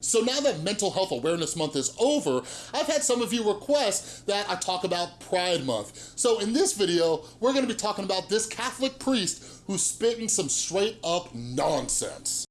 So now that Mental Health Awareness Month is over, I've had some of you request that I talk about Pride Month. So in this video, we're gonna be talking about this Catholic priest who's spitting some straight up nonsense.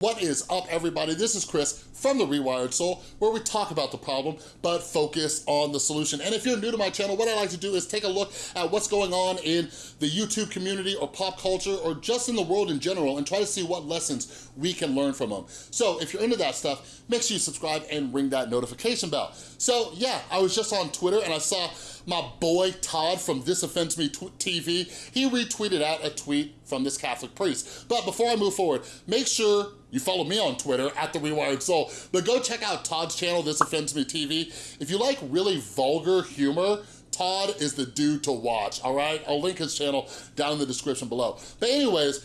What is up, everybody? This is Chris from The Rewired Soul, where we talk about the problem, but focus on the solution. And if you're new to my channel, what I like to do is take a look at what's going on in the YouTube community or pop culture or just in the world in general and try to see what lessons we can learn from them. So if you're into that stuff, make sure you subscribe and ring that notification bell. So yeah, I was just on Twitter and I saw my boy Todd from This Offends Me TV, he retweeted out a tweet from this Catholic priest. But before I move forward, make sure you follow me on Twitter, at The Rewired Soul, but go check out Todd's channel, This Offends Me TV. If you like really vulgar humor, Todd is the dude to watch, all right? I'll link his channel down in the description below. But anyways,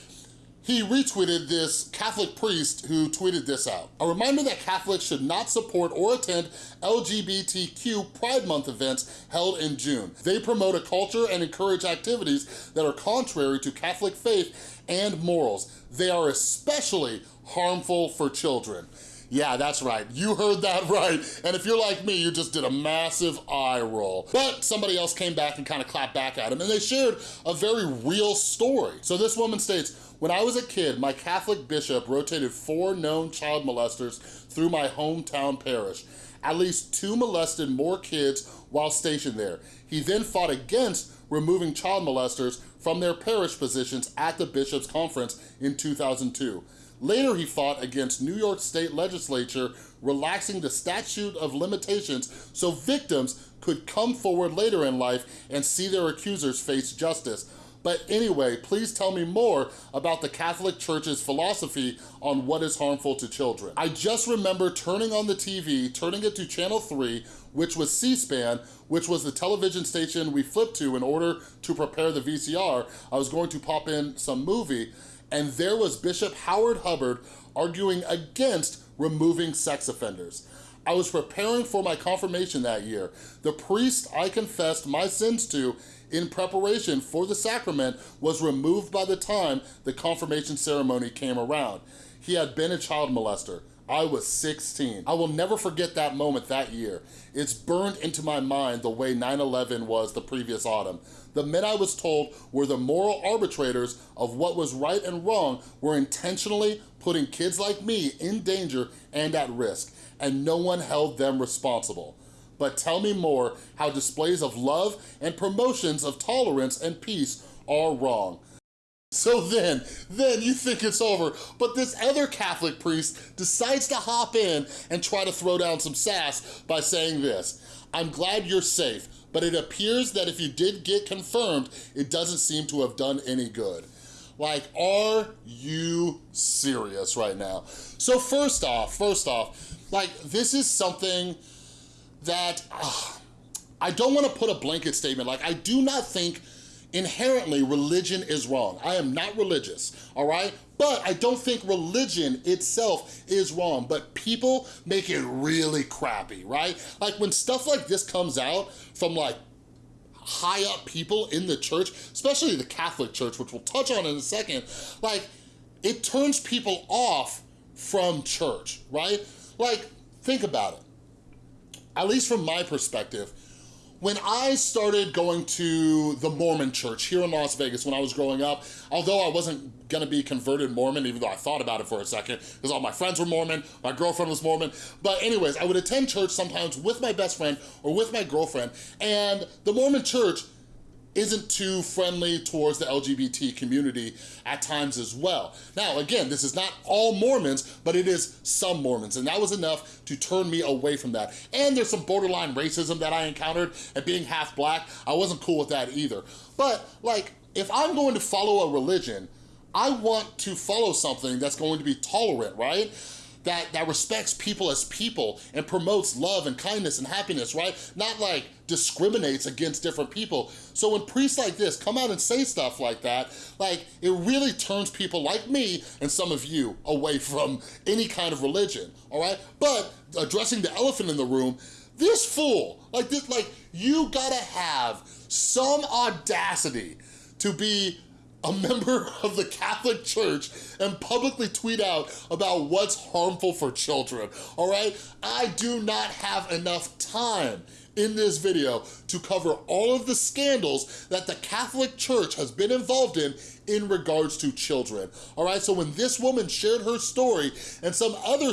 he retweeted this Catholic priest who tweeted this out. A reminder that Catholics should not support or attend LGBTQ Pride Month events held in June. They promote a culture and encourage activities that are contrary to Catholic faith and morals. They are especially harmful for children. Yeah, that's right. You heard that right. And if you're like me, you just did a massive eye roll. But somebody else came back and kind of clapped back at him and they shared a very real story. So this woman states, when I was a kid, my Catholic bishop rotated four known child molesters through my hometown parish. At least two molested more kids while stationed there. He then fought against removing child molesters from their parish positions at the bishop's conference in 2002. Later, he fought against New York State legislature relaxing the statute of limitations so victims could come forward later in life and see their accusers face justice. But anyway, please tell me more about the Catholic Church's philosophy on what is harmful to children. I just remember turning on the TV, turning it to channel three, which was C-SPAN, which was the television station we flipped to in order to prepare the VCR. I was going to pop in some movie, and there was Bishop Howard Hubbard arguing against removing sex offenders. I was preparing for my confirmation that year. The priest I confessed my sins to in preparation for the sacrament was removed by the time the confirmation ceremony came around. He had been a child molester. I was 16. I will never forget that moment that year. It's burned into my mind the way 9-11 was the previous autumn. The men I was told were the moral arbitrators of what was right and wrong were intentionally putting kids like me in danger and at risk, and no one held them responsible. But tell me more how displays of love and promotions of tolerance and peace are wrong. So then, then you think it's over, but this other Catholic priest decides to hop in and try to throw down some sass by saying this, I'm glad you're safe, but it appears that if you did get confirmed, it doesn't seem to have done any good. Like, are you serious right now? So first off, first off, like this is something that, uh, I don't wanna put a blanket statement, like I do not think inherently religion is wrong. I am not religious, all right? But I don't think religion itself is wrong, but people make it really crappy, right? Like when stuff like this comes out from like high up people in the church, especially the Catholic church, which we'll touch on in a second, like it turns people off from church, right? Like, think about it. At least from my perspective, when I started going to the Mormon church here in Las Vegas when I was growing up, although I wasn't gonna be converted Mormon, even though I thought about it for a second, because all my friends were Mormon, my girlfriend was Mormon, but anyways, I would attend church sometimes with my best friend or with my girlfriend, and the Mormon church isn't too friendly towards the LGBT community at times as well. Now, again, this is not all Mormons, but it is some Mormons, and that was enough to turn me away from that. And there's some borderline racism that I encountered, and being half black, I wasn't cool with that either. But, like, if I'm going to follow a religion, I want to follow something that's going to be tolerant, right? That, that respects people as people and promotes love and kindness and happiness, right? Not like discriminates against different people. So when priests like this come out and say stuff like that, like it really turns people like me and some of you away from any kind of religion, all right? But addressing the elephant in the room, this fool, like this, like you gotta have some audacity to be a member of the Catholic Church and publicly tweet out about what's harmful for children, all right? I do not have enough time in this video to cover all of the scandals that the Catholic Church has been involved in in regards to children, all right? So when this woman shared her story and some other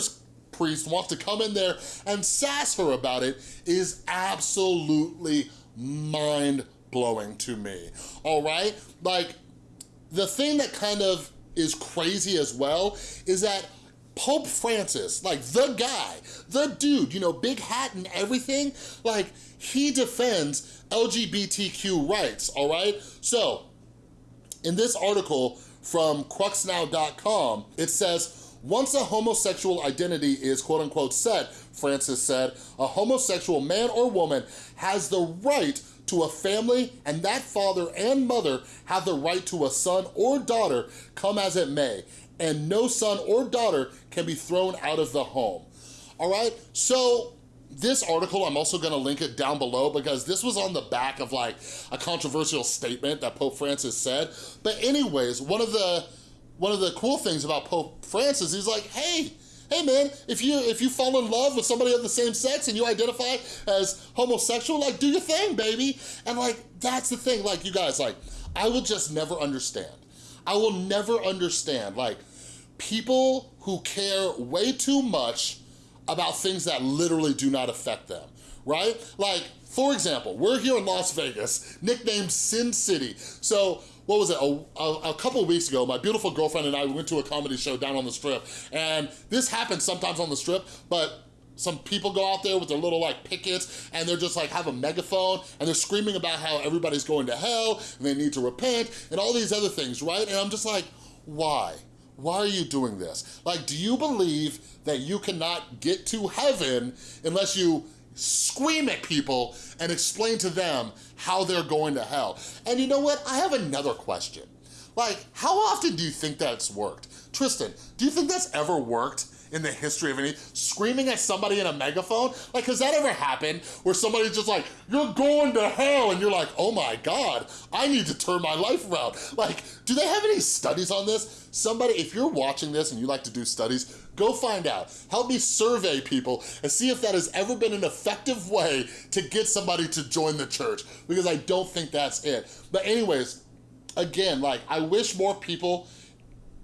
priest wants to come in there and sass her about it is absolutely mind-blowing to me, all right? Like, the thing that kind of is crazy as well is that Pope Francis, like the guy, the dude, you know, big hat and everything, like he defends LGBTQ rights, all right? So, in this article from cruxnow.com, it says, once a homosexual identity is quote unquote set, Francis said, a homosexual man or woman has the right to a family and that father and mother have the right to a son or daughter come as it may and no son or daughter can be thrown out of the home. All right, so this article, I'm also gonna link it down below because this was on the back of like a controversial statement that Pope Francis said. But anyways, one of the one of the cool things about Pope Francis, he's like, hey, hey man, if you if you fall in love with somebody of the same sex and you identify as homosexual, like do your thing, baby. And like, that's the thing, like you guys, like, I will just never understand. I will never understand, like, people who care way too much about things that literally do not affect them, right? Like, for example, we're here in Las Vegas, nicknamed Sin City. So what was it, a, a, a couple weeks ago, my beautiful girlfriend and I went to a comedy show down on the strip. And this happens sometimes on the strip, but some people go out there with their little like pickets and they're just like have a megaphone and they're screaming about how everybody's going to hell and they need to repent and all these other things, right? And I'm just like, why? Why are you doing this? Like, do you believe that you cannot get to heaven unless you scream at people and explain to them how they're going to hell. And you know what? I have another question. Like, how often do you think that's worked? Tristan, do you think that's ever worked? In the history of any, screaming at somebody in a megaphone? Like, has that ever happened where somebody's just like, you're going to hell, and you're like, oh my God, I need to turn my life around. Like, do they have any studies on this? Somebody, if you're watching this and you like to do studies, Go find out. Help me survey people and see if that has ever been an effective way to get somebody to join the church because I don't think that's it. But anyways, again, like I wish more people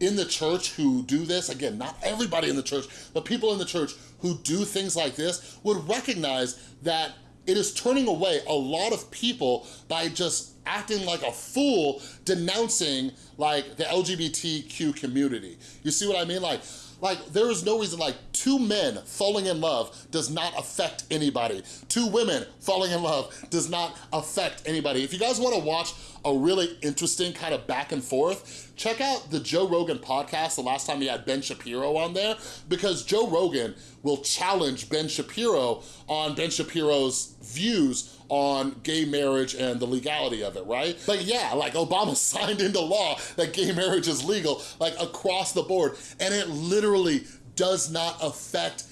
in the church who do this, again, not everybody in the church, but people in the church who do things like this would recognize that it is turning away a lot of people by just acting like a fool denouncing like the LGBTQ community. You see what I mean? Like, like, there is no reason, like, two men falling in love does not affect anybody. Two women falling in love does not affect anybody. If you guys wanna watch a really interesting kind of back and forth, check out the Joe Rogan podcast the last time he had Ben Shapiro on there, because Joe Rogan will challenge Ben Shapiro on Ben Shapiro's views on gay marriage and the legality of it, right? But yeah, like Obama signed into law that gay marriage is legal, like across the board, and it literally does not affect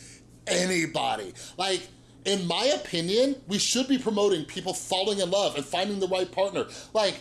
anybody. Like, in my opinion, we should be promoting people falling in love and finding the right partner. Like,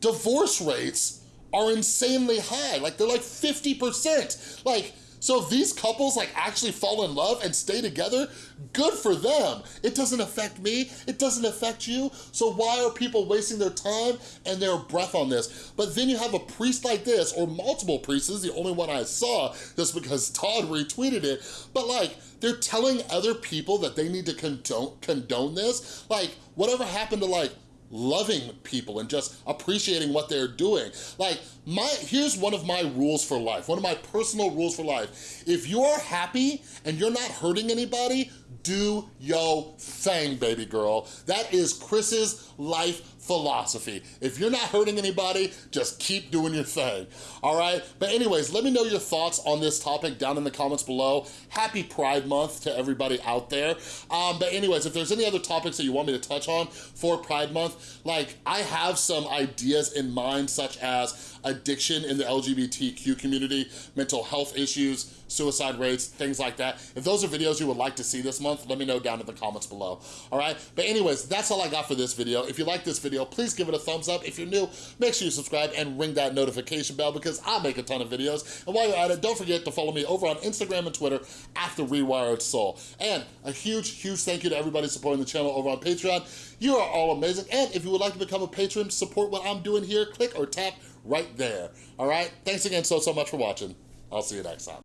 divorce rates are insanely high. Like, they're like 50%. Like, so if these couples like actually fall in love and stay together, good for them. It doesn't affect me, it doesn't affect you, so why are people wasting their time and their breath on this? But then you have a priest like this, or multiple priests, this is the only one I saw, just because Todd retweeted it, but like, they're telling other people that they need to condone, condone this? Like, whatever happened to like, loving people and just appreciating what they're doing. Like, my here's one of my rules for life, one of my personal rules for life. If you're happy and you're not hurting anybody, do yo thing, baby girl. That is Chris's life philosophy. If you're not hurting anybody, just keep doing your thing, all right? But anyways, let me know your thoughts on this topic down in the comments below. Happy Pride Month to everybody out there. Um, but anyways, if there's any other topics that you want me to touch on for Pride Month, like I have some ideas in mind such as addiction in the LGBTQ community, mental health issues, suicide rates, things like that. If those are videos you would like to see this month, let me know down in the comments below, all right? But anyways, that's all I got for this video. If you like this video, please give it a thumbs up. If you're new, make sure you subscribe and ring that notification bell because I make a ton of videos. And while you're at it, don't forget to follow me over on Instagram and Twitter at The Rewired Soul. And a huge, huge thank you to everybody supporting the channel over on Patreon. You are all amazing. And if you would like to become a patron, support what I'm doing here, click or tap right there. All right? Thanks again so, so much for watching. I'll see you next time.